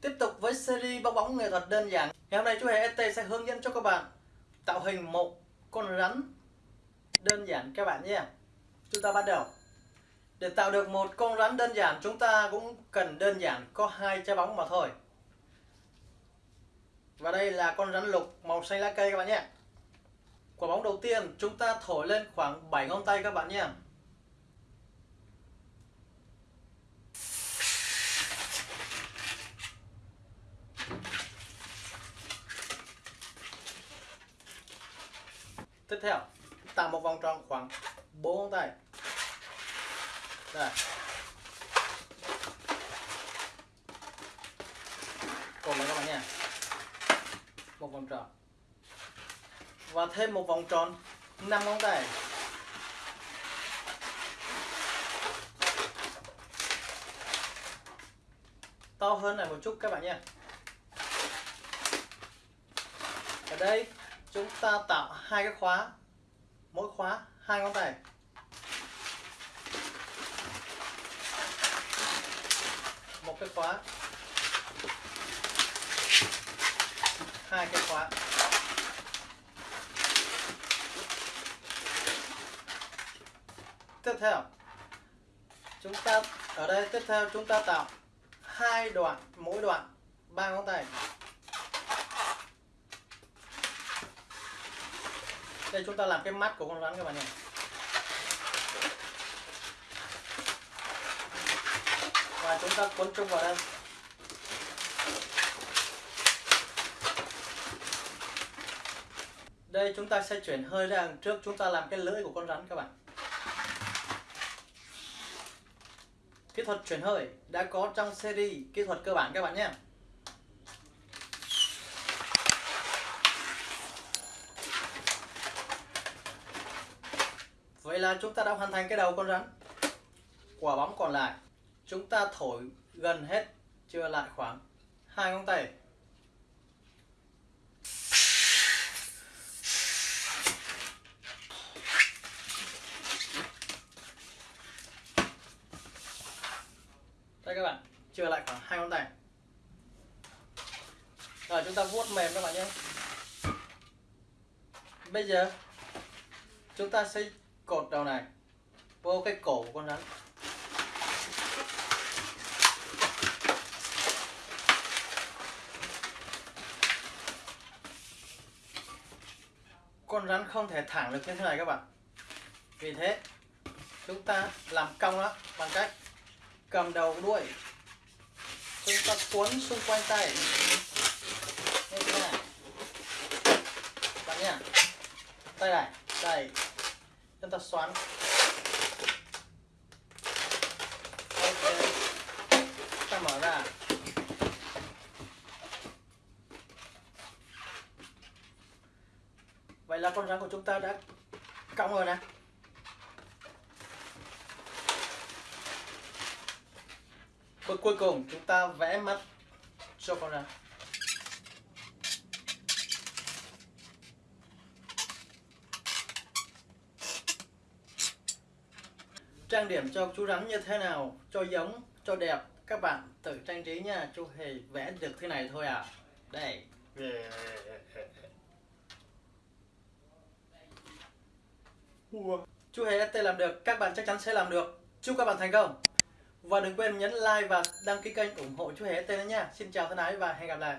Tiếp tục với series bong bóng nghệ thuật đơn giản. Ngày hôm nay chú Hề ST sẽ hướng dẫn cho các bạn tạo hình một con rắn đơn giản các bạn nhé. Chúng ta bắt đầu. Để tạo được một con rắn đơn giản, chúng ta cũng cần đơn giản có hai trái bóng mà thôi. Và đây là con rắn lục màu xanh lá cây các bạn nhé. Quả bóng đầu tiên, chúng ta thổi lên khoảng 7 ngón tay các bạn nhé. Tiếp theo, tạo một vòng tròn khoảng 4 ngón tay. Đây. còn lại các bạn nha. Một vòng tròn. Và thêm một vòng tròn 5 ngón tay. To hơn này một chút các bạn nha. Ở đây chúng ta tạo hai cái khóa. Mỗi khóa hai ngón tay. Một cái khóa. Hai cái khóa. Tiếp theo, chúng ta, ở đây tiếp theo chúng ta tạo hai đoạn, mỗi đoạn ba ngón tay. Đây, chúng ta làm cái mắt của con rắn các bạn nhé và chúng ta cuốn chung vào đây. Đây, chúng ta sẽ chuyển hơi ra đằng trước. Chúng ta làm cái lưỡi của con rắn các bạn. Kỹ thuật chuyển hơi đã có trong series kỹ thuật cơ bản các bạn nhé. Vậy là chúng ta đã hoàn thành cái đầu con rắn. Quả bóng còn lại. Chúng ta thổi gần hết, Chưa lại khoảng hai ngón tay. Đây các bạn, Chưa lại khoảng hai ngón tay. Rồi, chúng ta vuốt mềm các bạn nhé. Bây giờ, Chúng ta sẽ cột đầu này. Vô cái cổ của con rắn. Con rắn không thể thẳng được như thế này các bạn. Vì thế, chúng ta làm cong nó bằng cách cầm đầu đuôi. Chúng ta cuốn xung quanh tay. Như thế này. Bạn nhá tay này đây chúng ta xoắn. Ok. Ta mở ra. Vậy là con rắn của chúng ta đã cong rồi nè. Bước cuối cùng chúng ta vẽ mắt cho con rắn. Trang điểm cho chú rắn như thế nào cho giống cho đẹp các bạn tự trang trí nha chú hề vẽ được thế này thôi à. Đây. Chú hề ST làm được các bạn chắc chắn sẽ làm được. Chúc các bạn thành công. Và đừng quên nhấn like và đăng ký kênh ủng hộ chú hề ST nữa nha. Xin chào thân ái và hẹn gặp lại